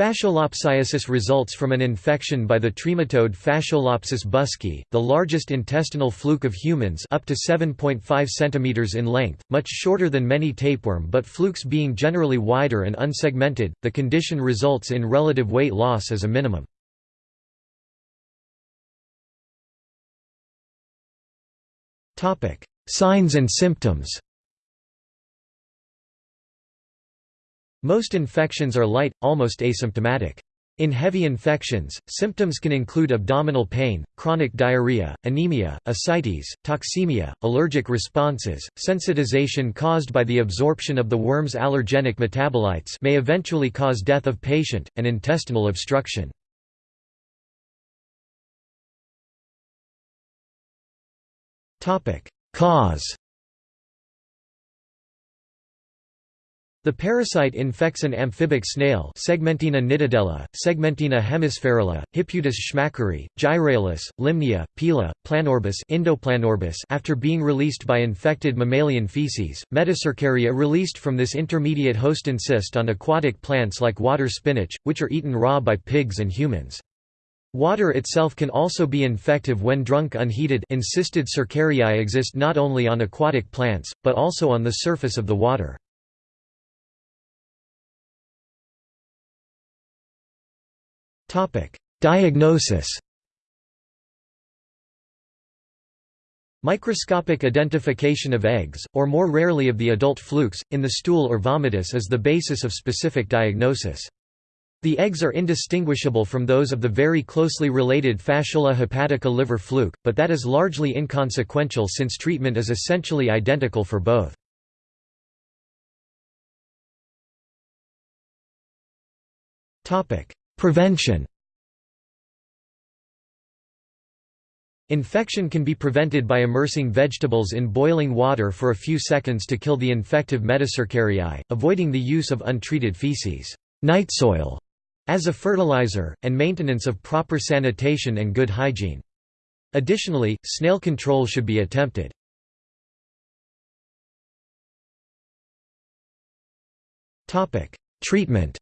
Fasciolopsiasis results from an infection by the trematode Fasciolopsis buski, the largest intestinal fluke of humans up to 7.5 cm in length, much shorter than many tapeworm but flukes being generally wider and unsegmented, the condition results in relative weight loss as a minimum. Signs and symptoms Most infections are light, almost asymptomatic. In heavy infections, symptoms can include abdominal pain, chronic diarrhea, anemia, ascites, toxemia, allergic responses, sensitization caused by the absorption of the worm's allergenic metabolites may eventually cause death of patient, and intestinal obstruction. Cause The parasite infects an amphibic snail Segmentina nitidella, Segmentina hemisphaerula, Hippeutis schmackeri, Gyraulus, Lymnaea, Pila, Planorbis Indoplanorbis after being released by infected mammalian feces. Metacercaria released from this intermediate host encyst on aquatic plants like water spinach, which are eaten raw by pigs and humans. Water itself can also be infective when drunk unheated encysted cercariae exist not only on aquatic plants, but also on the surface of the water. Diagnosis Microscopic identification of eggs, or more rarely of the adult flukes, in the stool or vomitus is the basis of specific diagnosis. The eggs are indistinguishable from those of the very closely related Fasciola hepatica liver fluke, but that is largely inconsequential since treatment is essentially identical for both. Prevention Infection can be prevented by immersing vegetables in boiling water for a few seconds to kill the infective metacercariae, avoiding the use of untreated feces night soil", as a fertilizer, and maintenance of proper sanitation and good hygiene. Additionally, snail control should be attempted. Treatment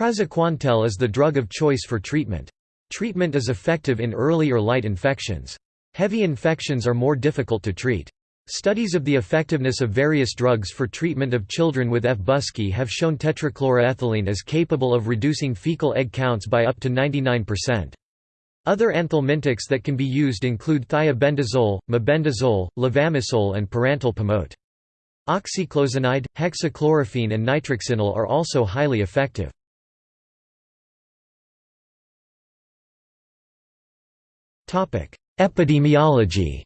Praziquantel is the drug of choice for treatment. Treatment is effective in early or light infections. Heavy infections are more difficult to treat. Studies of the effectiveness of various drugs for treatment of children with F. buski have shown tetrachloroethylene is capable of reducing fecal egg counts by up to 99%. Other anthelmintics that can be used include thiabendazole, mebendazole, levamisole and pyrantel pamoate. Oxyclozanide, hexachlorophene and nitroxinil are also highly effective. Epidemiology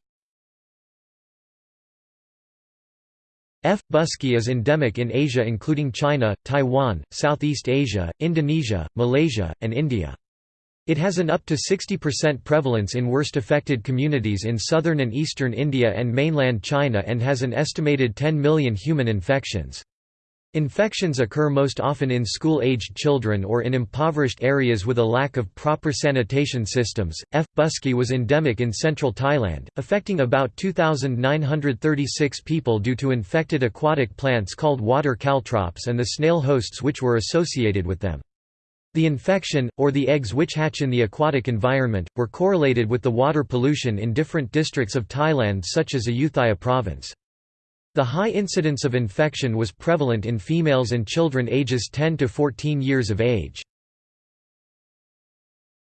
F. buski is endemic in Asia including China, Taiwan, Southeast Asia, Indonesia, Malaysia, and India. It has an up to 60% prevalence in worst affected communities in southern and eastern India and mainland China and has an estimated 10 million human infections. Infections occur most often in school-aged children or in impoverished areas with a lack of proper sanitation systems. F. buski was endemic in central Thailand, affecting about 2,936 people due to infected aquatic plants called water caltrops and the snail hosts which were associated with them. The infection, or the eggs which hatch in the aquatic environment, were correlated with the water pollution in different districts of Thailand such as Ayutthaya province. The high incidence of infection was prevalent in females and children ages 10 to 14 years of age.